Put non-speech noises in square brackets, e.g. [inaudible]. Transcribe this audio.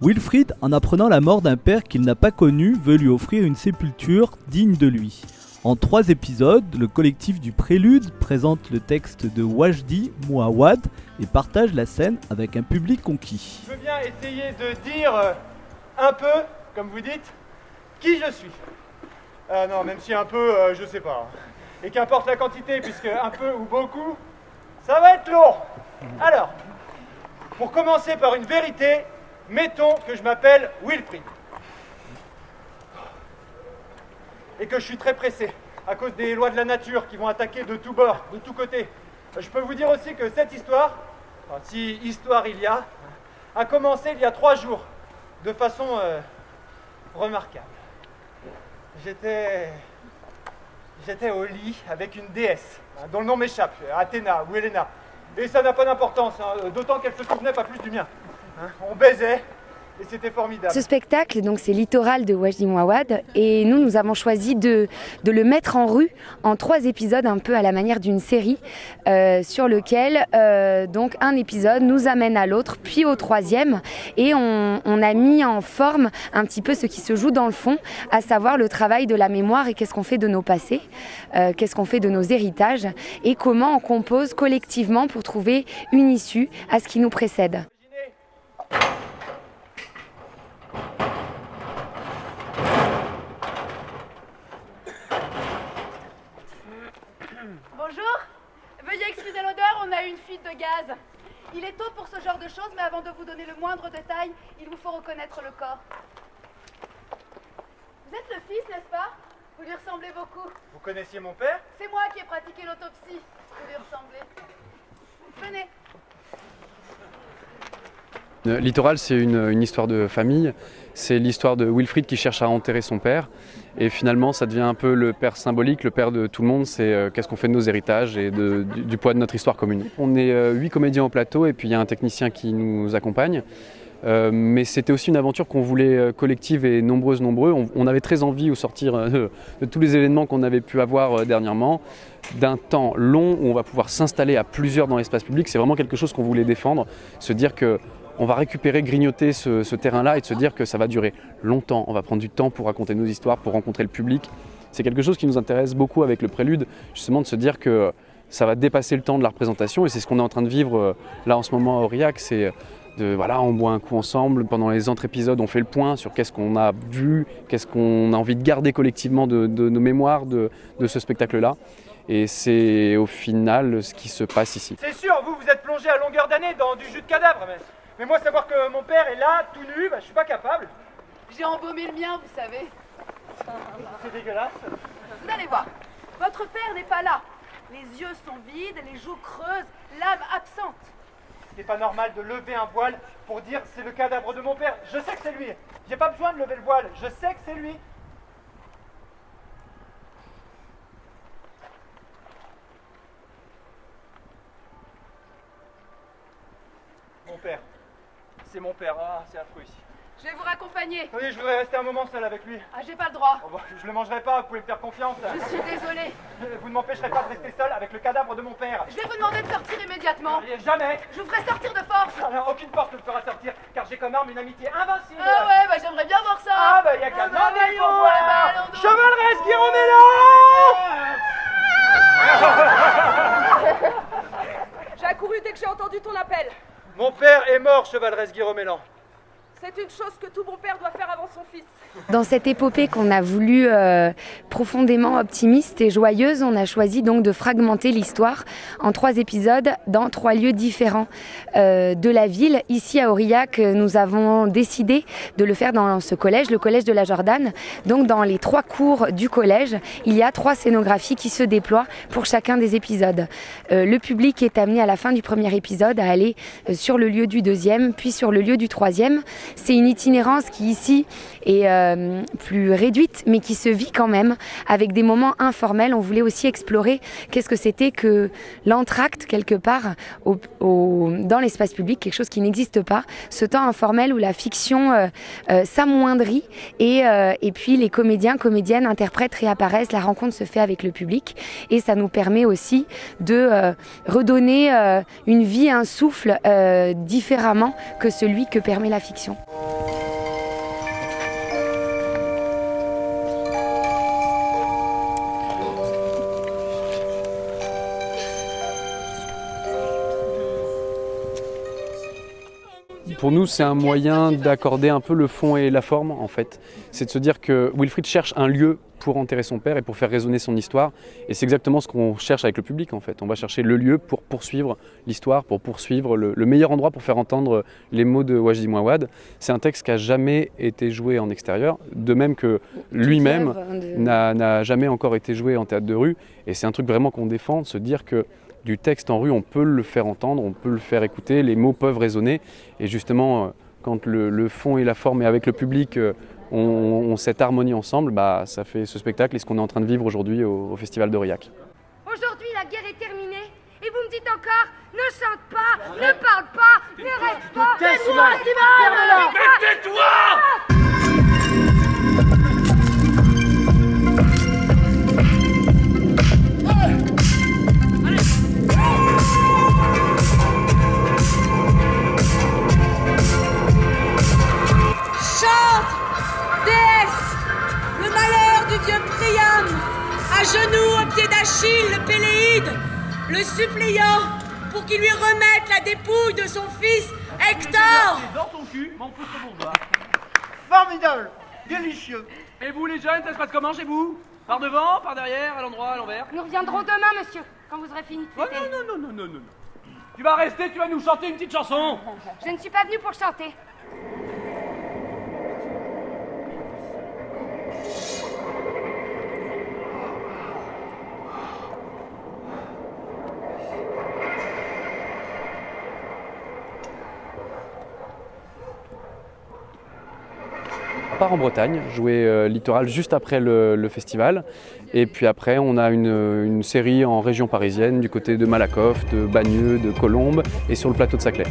Wilfried, en apprenant la mort d'un père qu'il n'a pas connu, veut lui offrir une sépulture digne de lui. En trois épisodes, le collectif du Prélude présente le texte de Wajdi Mouawad et partage la scène avec un public conquis. Je veux bien essayer de dire euh, un peu, comme vous dites, qui je suis. Ah non, même si un peu, euh, je sais pas. Et qu'importe la quantité, puisque un peu ou beaucoup, ça va être lourd. Alors, pour commencer par une vérité, mettons que je m'appelle Wilfried. Et que je suis très pressé, à cause des lois de la nature qui vont attaquer de tous bords, de tous côtés. Je peux vous dire aussi que cette histoire, si histoire il y a, a commencé il y a trois jours, de façon euh, remarquable. J'étais. J'étais au lit avec une déesse, hein, dont le nom m'échappe, Athéna ou Helena. Et ça n'a pas d'importance, hein, d'autant qu'elle se souvenait pas plus du mien. Hein, on baisait, Ce spectacle, donc c'est Littoral de Wajdi Mouawad, et nous, nous avons choisi de, le mettre en rue en trois épisodes, un peu à la manière d'une série, euh, sur lequel euh, donc un épisode nous amène à l'autre, puis au troisième, et on, on, a mis en forme un petit peu ce qui se joue dans le fond, à savoir le travail de la mémoire et qu'est-ce qu'on fait de nos passés, euh, qu'est-ce qu'on fait de nos héritages, et comment on compose collectivement pour trouver une issue à ce qui nous précède. Fuite de gaz. Il est tôt pour ce genre de choses, mais avant de vous donner le moindre détail, il vous faut reconnaître le corps. Vous êtes le fils, n'est-ce pas? Vous lui ressemblez beaucoup. Vous connaissiez mon père? C'est moi qui ai pratiqué l'autopsie. Vous lui ressemblez. Venez. Euh, Littoral, c'est une, histoire de famille. C'est l'histoire de Wilfried qui cherche à enterrer son père. Et finalement, ça devient un peu le père symbolique, le père de tout le monde. C'est euh, qu'est-ce qu'on fait de nos héritages et du, poids de notre histoire commune. On est euh, huit comédiens au plateau et puis il y a un technicien qui nous accompagne. Mais c'était aussi une aventure qu'on voulait collective et nombreuse, nombreux. On, avait très envie au sortir [laughs] de tous les événements qu'on avait pu avoir dernièrement, d'un temps long où on va pouvoir s'installer à plusieurs dans l'espace public. C'est vraiment quelque chose qu'on voulait défendre, se dire que on va récupérer, grignoter ce, terrain-là et de se dire que ça va durer longtemps. On va prendre du temps pour raconter nos histoires, pour rencontrer le public. C'est quelque chose qui nous intéresse beaucoup avec le prélude, justement de se dire que ça va dépasser le temps de la représentation et c'est ce qu'on est en train de vivre là en ce moment à Aurillac. C'est de, voilà, on boit un coup ensemble. Pendant les autres épisodes, on fait le point sur qu'est-ce qu'on a vu, qu'est-ce qu'on a envie de garder collectivement de, de nos mémoires de, de ce spectacle-là. Et c'est au final ce qui se passe ici. C'est sûr, vous, vous êtes plongé à longueur d'année dans du jus de cadavre. Mais, mais moi, savoir que mon père est là, tout nu, bah, je suis pas capable. J'ai embaumé le mien, vous savez. C'est dégueulasse. Vous allez voir, votre père n'est pas là. Les yeux sont vides, les joues creuses, l'âme absente. C'est pas normal de lever un voile pour dire c'est le cadavre de mon père. Je sais que c'est lui. J'ai pas besoin de lever le voile. Je sais que c'est lui. Mon père. C'est mon père. Ah, c'est affreux ici. Je vais vous raccompagner. Oui, je voudrais rester un moment seul avec lui. Ah, j'ai pas le droit. Oh, bah, je le mangerai pas, vous pouvez me faire confiance. Je suis désolée. Vous ne m'empêcherez pas de rester seul avec le cadavre de mon père. Je vais vous demander de sortir immédiatement. Jamais. Je vous ferai sortir de force. Alors, aucune force ne me fera sortir, car j'ai comme arme une amitié invincible. Ah ouais, bah j'aimerais bien voir ça. Ah bah y a qu'à ah bah, demander pour voir. Bah, Chevalresse Guiromélan J'ai accouru dès que j'ai entendu ton appel. Mon père est mort, Chevalresse Guiromélan. C'est une chose que tout bon père doit faire avant son fils. Dans cette épopée qu'on a voulu euh, profondément optimiste et joyeuse, on a choisi donc de fragmenter l'histoire en trois épisodes dans trois lieux différents euh, de la ville. Ici à Aurillac, nous avons décidé de le faire dans ce collège, le collège de la Jordane. Donc dans les trois cours du collège, il y a trois scénographies qui se déploient pour chacun des épisodes. Euh, le public est amené à la fin du premier épisode à aller sur le lieu du deuxième, puis sur le lieu du troisième. C'est une itinérance qui ici est euh, plus réduite, mais qui se vit quand même avec des moments informels. On voulait aussi explorer qu'est-ce que c'était que l'entracte quelque part dans l'espace public, quelque chose qui n'existe pas, ce temps informel où la fiction euh, euh, s'amoindrit et, et puis les comédiens, comédiennes, interprètes réapparaissent, la rencontre se fait avec le public et ça nous permet aussi de redonner une vie, un souffle différemment que celui que permet la fiction. Oh. Pour nous, c'est un moyen d'accorder un peu le fond et la forme, en fait. C'est de se dire que Wilfried cherche un lieu pour enterrer son père et pour faire résonner son histoire. Et c'est exactement ce qu'on cherche avec le public, en fait. On va chercher le lieu pour poursuivre l'histoire, pour poursuivre le, meilleur endroit pour faire entendre les mots de Wajdi Mouawad. C'est un texte qui n'a jamais été joué en extérieur, de même que lui-même n'a jamais encore été joué en théâtre de rue. Et c'est un truc vraiment qu'on défend, de se dire que du texte en rue, on peut le faire entendre, on peut le faire écouter, les mots peuvent résonner. Et justement, euh, quand le, fond et la forme et avec le public euh, ont, cette harmonie ensemble, bah, ça fait ce spectacle et ce qu'on est en train de vivre aujourd'hui au, Festival d'Aurillac. Aujourd'hui, la guerre est terminée et vous me dites encore ne chante pas, ne parle pas, ne reste pas. Tais-toi, le suppliant pour qu'il lui remette la dépouille de son fils Hector. Dans ton cul, mon pouce bourgeois. Formidable, délicieux. Et vous les jeunes, ça se passe comment chez vous? Par devant, par derrière, à l'endroit, à l'envers? Nous reviendrons demain, monsieur, quand vous aurez fini de oh, non, non, non, non, non, non. Tu vas rester, tu vas nous chanter une petite chanson. Je ne suis pas venu pour chanter. En Bretagne, jouer euh, littoral juste après le, festival. Et puis après, on a une, série en région parisienne, du côté de Malakoff, de Bagneux, de Colombes et sur le plateau de Saclay.